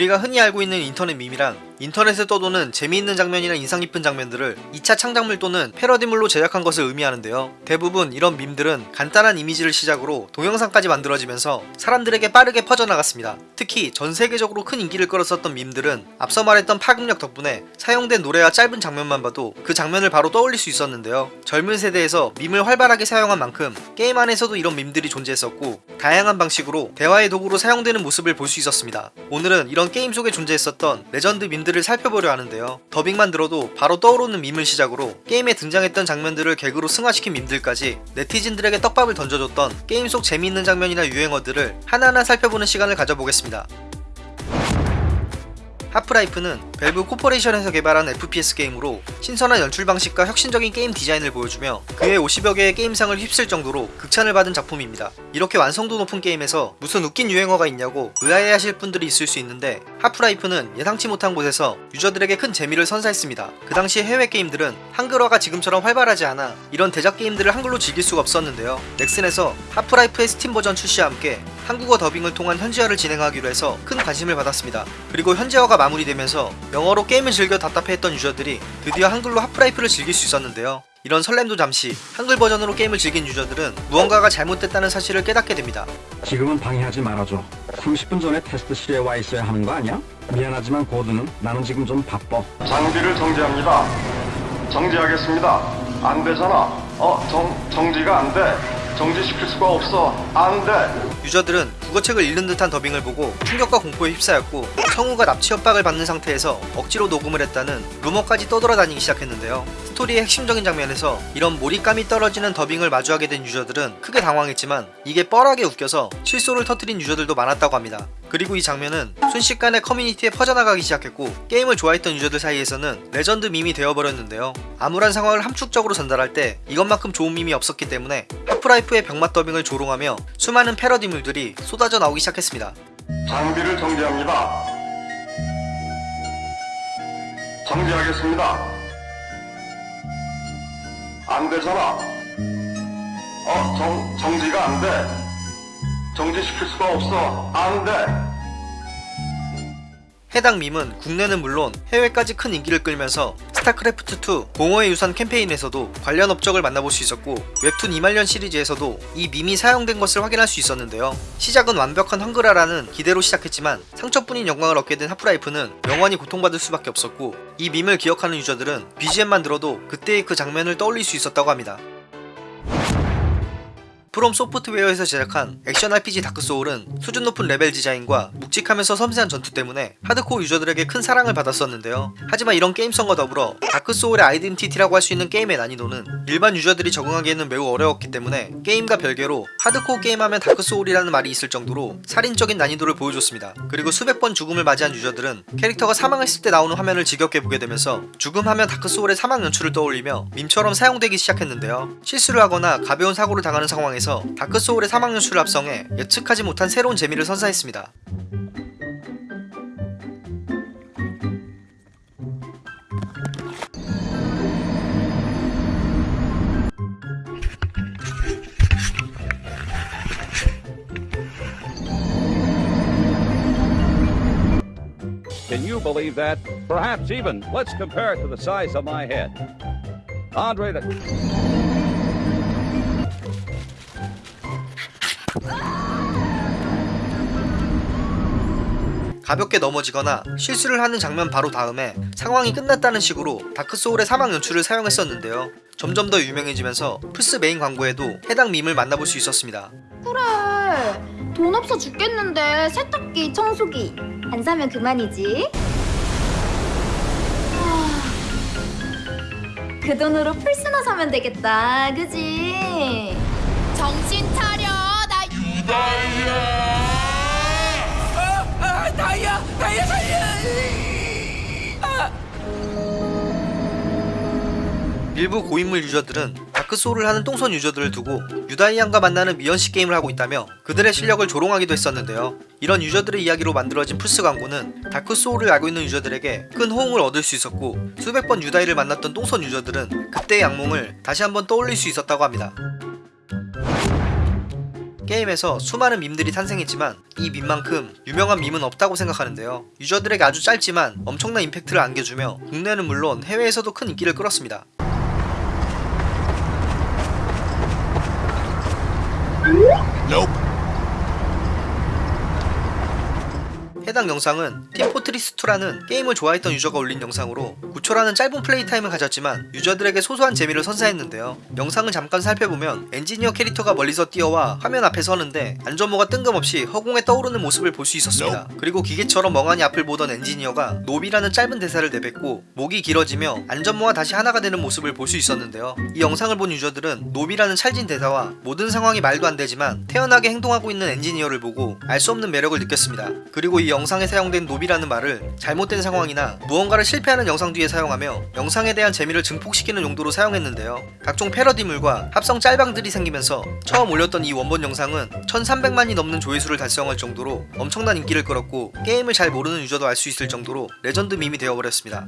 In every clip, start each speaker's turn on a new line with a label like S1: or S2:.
S1: 우리가 흔히 알고 있는 인터넷 밈이란 인터넷에 떠도는 재미있는 장면이나 인상 깊은 장면들을 2차 창작물 또는 패러디물로 제작한 것을 의미하는데요. 대부분 이런 밈들은 간단한 이미지를 시작으로 동영상까지 만들어지면서 사람들에게 빠르게 퍼져나갔습니다. 특히 전 세계적으로 큰 인기를 끌었었던 밈들은 앞서 말했던 파급력 덕분에 사용된 노래와 짧은 장면만 봐도 그 장면을 바로 떠올릴 수 있었는데요. 젊은 세대에서 밈을 활발하게 사용한 만큼 게임 안에서도 이런 밈들이 존재했었고 다양한 방식으로 대화의 도구로 사용되는 모습을 볼 수 있었습니다. 오늘은 이런 게임 속에 존재했었던 레전드 밈들 을 살펴보려 하는데요. 더빙만 들어도 바로 떠오르는 밈을 시작으로 게임에 등장했던 장면들을 개그로 승화시킨 밈들까지 네티즌들에게 떡밥을 던져줬던 게임 속 재미있는 장면이나 유행어들을 하나하나 살펴보는 시간을 가져보겠습니다. 하프라이프는 밸브 코퍼레이션에서 개발한 FPS 게임으로 신선한 연출 방식과 혁신적인 게임 디자인을 보여주며 거의 50여 개의 게임상을 휩쓸 정도로 극찬을 받은 작품입니다. 이렇게 완성도 높은 게임에서 무슨 웃긴 유행어가 있냐고 의아해하실 분들이 있을 수 있는데 하프라이프는 예상치 못한 곳에서 유저들에게 큰 재미를 선사했습니다. 그 당시 해외 게임들은 한글화가 지금처럼 활발하지 않아 이런 대작 게임들을 한글로 즐길 수가 없었는데요. 넥슨에서 하프라이프의 스팀 버전 출시와 함께 한국어 더빙을 통한 현지화를 진행하기로 해서 큰 관심을 받았습니다. 그리고 현지화가 마무리되면서 영어로 게임을 즐겨 답답해했던 유저들이 드디어 한글로 하프라이프를 즐길 수 있었는데요. 이런 설렘도 잠시 한글 버전으로 게임을 즐긴 유저들은 무언가가 잘못됐다는 사실을 깨닫게 됩니다.
S2: 지금은 방해하지 말아줘. 30분 전에 테스트실에 와 있어야 하는 거 아니야? 미안하지만 고드는 나는 지금 좀 바빠.
S3: 장비를 정지합니다. 정지하겠습니다. 안 되잖아. 어, 정, 정지가 안 돼. 정지시킬 수가 없어. 안 돼.
S1: 유저들은 국어책을 읽는 듯한 더빙을 보고 충격과 공포에 휩싸였고 성우가 납치 협박을 받는 상태에서 억지로 녹음을 했다는 루머까지 떠돌아다니기 시작했는데요. 스토리의 핵심적인 장면에서 이런 몰입감이 떨어지는 더빙을 마주하게 된 유저들은 크게 당황했지만 이게 뻘하게 웃겨서 실소를 터뜨린 유저들도 많았다고 합니다. 그리고 이 장면은 순식간에 커뮤니티에 퍼져나가기 시작했고 게임을 좋아했던 유저들 사이에서는 레전드 밈이 되어버렸는데요. 암울한 상황을 함축적으로 전달할 때 이것만큼 좋은 밈이 없었기 때문에 하프라이프의 병맛 더빙을 조롱하며 수많은 패러디물들이 쏟아져 나오기 시작했습니다.
S3: 장비를 정지합니다. 정지하겠습니다. 안 되잖아. 어, 정, 정지가 안 돼. 정지시킬 수가 없어. 안 돼.
S1: 해당 밈은 국내는 물론 해외까지 큰 인기를 끌면서 스타크래프트2 공허의 유산 캠페인에서도 관련 업적을 만나볼 수 있었고 웹툰 이말년 시리즈에서도 이 밈이 사용된 것을 확인할 수 있었는데요. 시작은 완벽한 한글화라는 기대로 시작했지만 상처뿐인 영광을 얻게 된 하프라이프는 영원히 고통받을 수밖에 없었고 이 밈을 기억하는 유저들은 BGM만 들어도 그때의 그 장면을 떠올릴 수 있었다고 합니다. 프롬 소프트웨어에서 제작한 액션 RPG 다크소울은 수준 높은 레벨 디자인과 묵직하면서 섬세한 전투 때문에 하드코어 유저들에게 큰 사랑을 받았었는데요. 하지만 이런 게임성과 더불어 다크소울의 아이덴티티라고 할 수 있는 게임의 난이도는 일반 유저들이 적응하기에는 매우 어려웠기 때문에 게임과 별개로 하드코어 게임하면 다크소울이라는 말이 있을 정도로 살인적인 난이도를 보여줬습니다. 그리고 수백 번 죽음을 맞이한 유저들은 캐릭터가 사망했을 때 나오는 화면을 지겹게 보게 되면서 죽음하면 다크소울의 사망 연출을 떠올리며 밈처럼 사용되기 시작했는데요. 실수를 하거나 가벼운 사고를 당하는 상황에서 다크소울의 사망 연출을 합성해 예측하지 못한 새로운 재미를 선사했습니다. 가볍게 넘어지거나 실수를 하는 장면 바로 다음에 상황이 끝났다는 식으로 다크소울의 사망 연출을 사용했었는데요. 점점 더 유명해지면서 플스 메인 광고에도 해당 밈을 만나볼 수 있었습니다.
S4: 그래. 돈 없어 죽겠는데 세탁기 청소기. 안 사면 그만이지. 아, 그 돈으로 플스나 사면 되겠다. 그지?
S5: 정신 차려 나
S1: 일부 고인물 유저들은 다크소울을 하는 똥손 유저들을 두고 유다이안과 만나는 미연식 게임을 하고 있다며 그들의 실력을 조롱하기도 했었는데요. 이런 유저들의 이야기로 만들어진 플스 광고는 다크소울을 알고 있는 유저들에게 큰 호응을 얻을 수 있었고 수백 번 유다이를 만났던 똥손 유저들은 그때의 악몽을 다시 한번 떠올릴 수 있었다고 합니다. 게임에서 수많은 밈들이 탄생했지만 이 밈만큼 유명한 밈은 없다고 생각하는데요. 유저들에게 아주 짧지만 엄청난 임팩트를 안겨주며 국내는 물론 해외에서도 큰 인기를 끌었습니다. 해당 영상은 팀포트리스2라는 게임을 좋아했던 유저가 올린 영상으로 9초라는 짧은 플레이 타임을 가졌지만 유저들에게 소소한 재미를 선사했는데요. 영상을 잠깐 살펴보면 엔지니어 캐릭터가 멀리서 뛰어와 화면 앞에 서는데 안전모가 뜬금없이 허공에 떠오르는 모습을 볼 수 있었습니다. 그리고 기계처럼 멍하니 앞을 보던 엔지니어가 nope이라는 짧은 대사를 내뱉고 목이 길어지며 안전모와 다시 하나가 되는 모습을 볼 수 있었는데요. 이 영상을 본 유저들은 nope이라는 찰진 대사와 모든 상황이 말도 안 되지만 태연하게 행동하고 있는 엔지니어를 보고 알 수 없는 매력을 느꼈습니다. 그리고 이 영 상에 사용된 nope이라는 말을 잘못된 상황이나 무언가를 실패하는 영상 뒤에 사용하며 영상에 대한 재미를 증폭시키는 용도로 사용했는데요. 각종 패러디물과 합성 짤방들이 생기면서 처음 올렸던 이 원본 영상은 1300만이 넘는 조회수를 달성할 정도로 엄청난 인기를 끌었고 게임을 잘 모르는 유저도 알 수 있을 정도로 레전드 밈이 되어버렸습니다.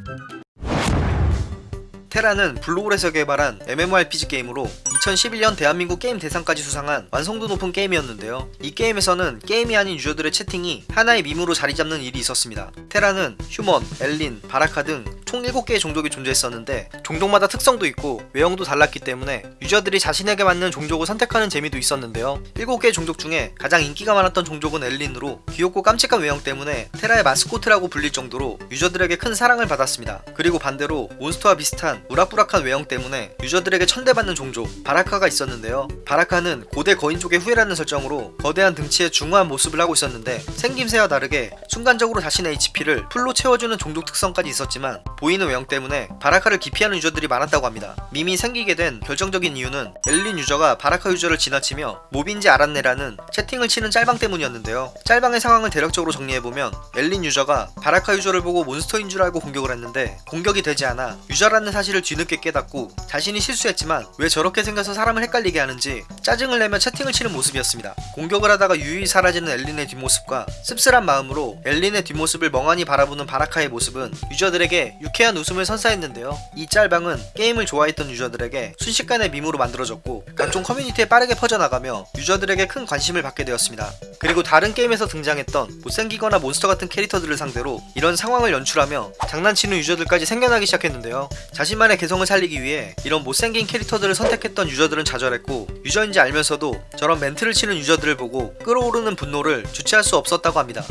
S1: 테라는 블루홀에서 개발한 MMORPG 게임으로 2011년 대한민국 게임 대상까지 수상한 완성도 높은 게임이었는데요. 이 게임에서는 게임이 아닌 유저들의 채팅이 하나의 밈으로 자리 잡는 일이 있었습니다. 테라는 휴먼, 엘린, 바라카 등 총 7개의 종족이 존재했었는데 종족마다 특성도 있고 외형도 달랐기 때문에 유저들이 자신에게 맞는 종족을 선택하는 재미도 있었는데요. 7개의 종족 중에 가장 인기가 많았던 종족은 엘린으로 귀엽고 깜찍한 외형 때문에 테라의 마스코트라고 불릴 정도로 유저들에게 큰 사랑을 받았습니다. 그리고 반대로 몬스터와 비슷한 우락부락한 외형 때문에 유저들에게 천대받는 종족 바라카가 있었는데요. 바라카는 고대 거인족의 후예라는 설정으로 거대한 덩치에 중후한 모습을 하고 있었는데 생김새와 다르게 순간적으로 자신의 HP를 full로 채워주는 종족 특성까지 있었지만 보이는 외형 때문에 바라카를 기피하는 유저들이 많았다고 합니다. 밈이 생기게 된 결정적인 이유는 엘린 유저가 바라카 유저를 지나치며 몹인지 알았네라는 채팅을 치는 짤방 때문이었는데요. 짤방의 상황을 대략적으로 정리해보면 엘린 유저가 바라카 유저를 보고 몬스터인 줄 알고 공격을 했는데 공격이 되지 않아 유저라는 사실을 뒤늦게 깨닫고 자신이 실수했지만 왜 저렇게 생겨서 사람을 헷갈리게 하는지 짜증을 내며 채팅을 치는 모습이었습니다. 공격을 하다가 유유히 사라지는 엘린의 뒷모습과 씁쓸한 마음으로 엘린의 뒷모습을 멍하니 바라보는 바라카의 모습은 유저들에게 유쾌한 웃음을 선사했는데요. 이 짤방은 게임을 좋아했던 유저들에게 순식간에 밈으로 만들어졌고 각종 커뮤니티에 빠르게 퍼져나가며 유저들에게 큰 관심을 받게 되었습니다. 그리고 다른 게임에서 등장했던 못생기거나 몬스터 같은 캐릭터들을 상대로 이런 상황을 연출하며 장난치는 유저들까지 생겨나기 시작했는데요. 자신만의 개성을 살리기 위해 이런 못생긴 캐릭터들을 선택했던 유저들은 좌절했고 유저인지 알면서도 저런 멘트를 치는 유저들을 보고 끌어오르는 분노를 주체할 수 없었다고 합니다.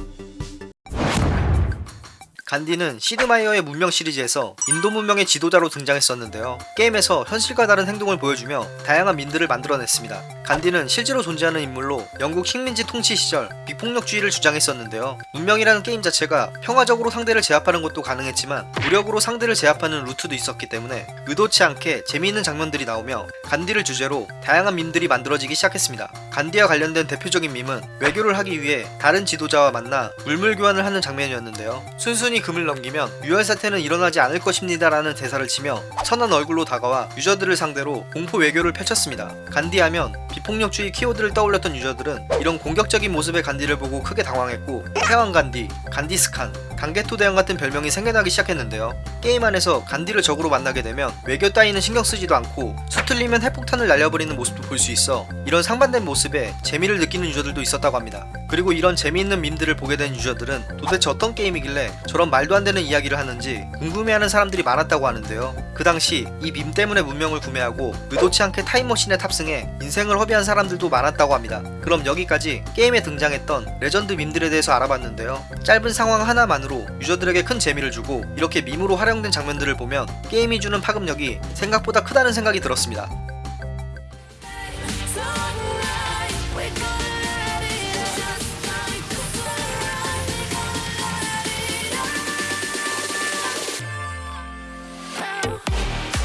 S1: 간디는 시드마이어의 문명 시리즈에서 인도 문명의 지도자로 등장했었는데요. 게임에서 현실과 다른 행동을 보여주며 다양한 밈들을 만들어냈습니다. 간디는 실제로 존재하는 인물로 영국 식민지 통치 시절 비폭력주의를 주장했었는데요. 문명이라는 게임 자체가 평화적으로 상대를 제압하는 것도 가능했지만 무력으로 상대를 제압하는 루트도 있었기 때문에 의도치 않게 재미있는 장면들이 나오며 간디를 주제로 다양한 밈들이 만들어지기 시작했습니다. 간디와 관련된 대표적인 밈은 외교를 하기 위해 다른 지도자와 만나 물물 교환을 하는 장면이었는데요. 순순히 금을 넘기면 유혈 사태는 일어나지 않을 것입니다 라는 대사를 치며 선한 얼굴로 다가와 유저들을 상대로 공포 외교를 펼쳤습니다. 간디하면 비 폭력주의 키워드를 떠올렸던 유저들은 이런 공격적인 모습의 간디를 보고 크게 당황했고 태왕 간디, 간디스칸, 강게토 대왕 같은 별명이 생겨나기 시작했는데요. 게임 안에서 간디를 적으로 만나게 되면 외교 따위는 신경 쓰지도 않고 수틀리면 핵폭탄을 날려버리는 모습도 볼 수 있어 이런 상반된 모습에 재미를 느끼는 유저들도 있었다고 합니다. 그리고 이런 재미있는 밈들을 보게 된 유저들은 도대체 어떤 게임이길래 저런 말도 안 되는 이야기를 하는지 궁금해하는 사람들이 많았다고 하는데요. 그 당시 이 밈 때문에 문명을 구매하고 의도치 않게 타임머신에 탑승해 인생을 허비한 사람들도 많았다고 합니다. 그럼 여기까지 게임에 등장했던 레전드 밈들에 대해서 알아봤는데요. 짧은 상황 하나만으로 유저들에게 큰 재미를 주고 이렇게 밈으로 활용된 장면들을 보면 게임이 주는 파급력이 생각보다 크다는 생각이 들었습니다.